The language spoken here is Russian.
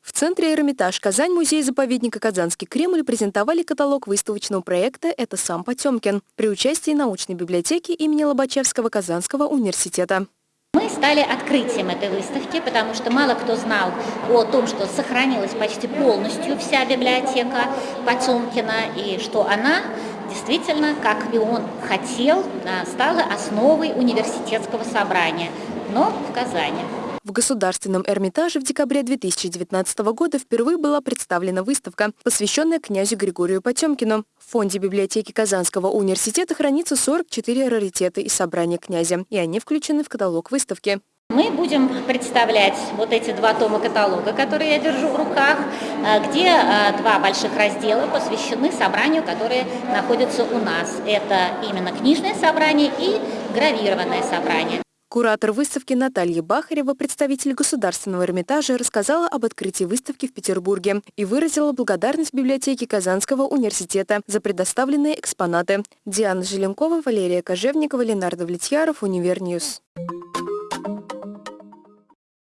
В центре Эрмитаж Казань музей-заповедника Казанский Кремль презентовали каталог выставочного проекта «Это сам Потемкин» при участии научной библиотеки имени Лобачевского Казанского университета. Мы стали открытием этой выставки, потому что мало кто знал о том, что сохранилась почти полностью вся библиотека Потемкина, и что она действительно, как и он хотел, стала основой университетского собрания, но в Казани. В Государственном Эрмитаже в декабре 2019 года впервые была представлена выставка, посвященная князю Григорию Потемкину. В фонде библиотеки Казанского университета хранится 44 раритеты из собрания князя, и они включены в каталог выставки. Мы будем представлять вот эти два тома каталога, которые я держу в руках, э, где э, два больших раздела посвящены собранию, которые находятся у нас. Это именно книжное собрание и гравированное собрание. Куратор выставки Наталья Бахарева, представитель Государственного Эрмитажа, рассказала об открытии выставки в Петербурге и выразила благодарность библиотеке Казанского университета за предоставленные экспонаты. Диана Желенкова, Валерия Кожевникова, Ленар Давлетьяров, Univer News.